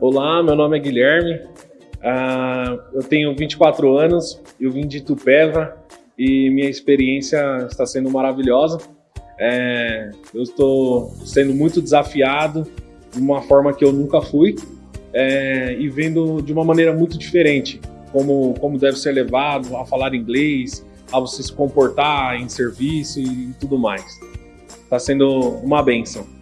Olá, meu nome é Guilherme, uh, eu tenho 24 anos, eu vim de Tupéva e minha experiência está sendo maravilhosa. É, eu estou sendo muito desafiado de uma forma que eu nunca fui é, e vendo de uma maneira muito diferente como, como deve ser levado a falar inglês, a você se comportar em serviço e tudo mais. Está sendo uma benção.